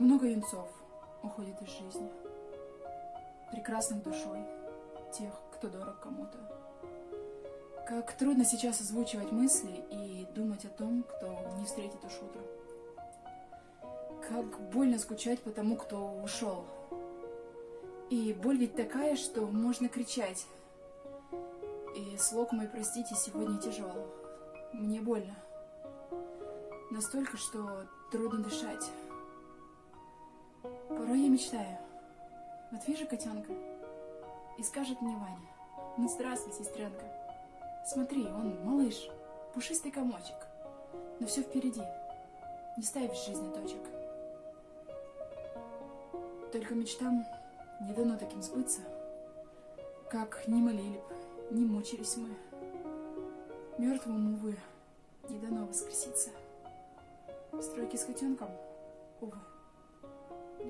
много юнцов уходит из жизни, прекрасных душой, тех, кто дорог кому-то. Как трудно сейчас озвучивать мысли и думать о том, кто не встретит уж утро. Как больно скучать по тому, кто ушел. И боль ведь такая, что можно кричать. И слог мой, простите, сегодня тяжел. Мне больно. Настолько, что трудно дышать. Порой я мечтаю. Вот вижу котенка, и скажет мне Ваня, ну здравствуй, сестренка. Смотри, он малыш, пушистый комочек. Но все впереди. Не ставь в жизни точек. Только мечтам не дано таким сбыться, как не молили б, не мучились мы. Мертвому, увы, не дано воскреситься. Стройки с котенком, увы,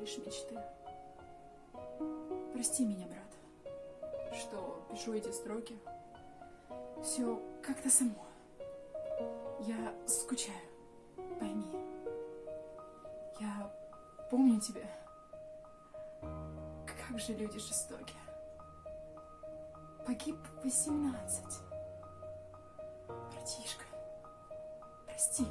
лишь мечты. Прости меня, брат, что пишу эти строки. Все как-то само. Я скучаю, пойми. Я помню тебя. Как же люди жестоки. Погиб восемнадцать. Братишка, прости.